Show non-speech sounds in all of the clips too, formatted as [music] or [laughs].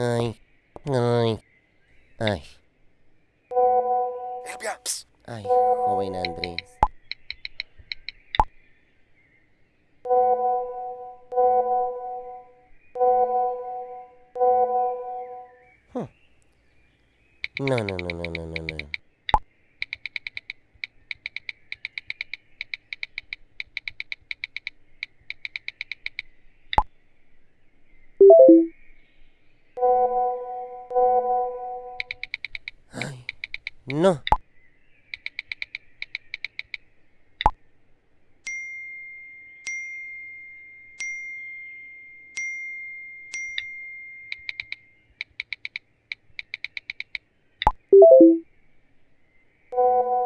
Ay, ay, ay. Elvia. Ay, joven Andrés. Hmm. No, no, no, no, no, no, no. No.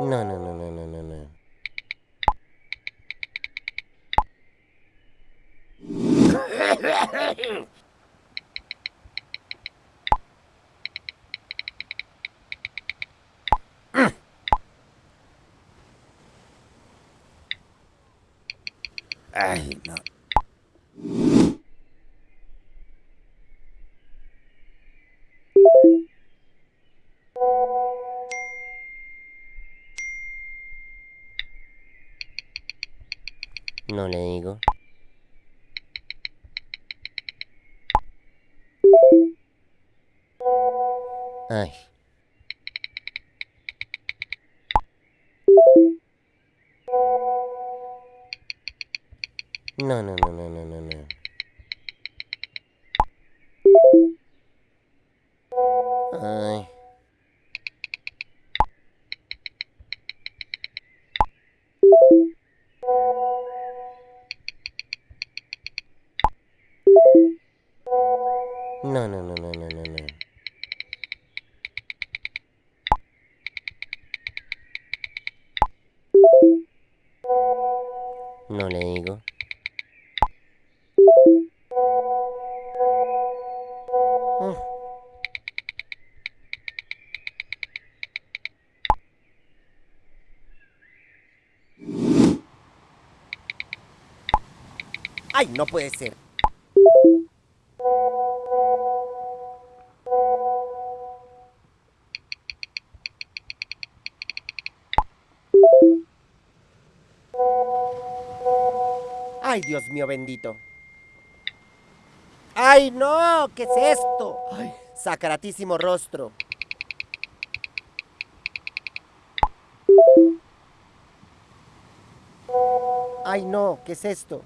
No, no, no, no, no, no, no. [laughs] Ay, no. No le digo. Ay. No, no, no, no, no, no, no. Ay. No, no, no, no, no, no, no. No le digo. Ay, no puede ser. Ay, Dios mío bendito. Ay, no, ¿qué es esto? Ay, sacratísimo rostro. Ay, no, ¿qué es esto?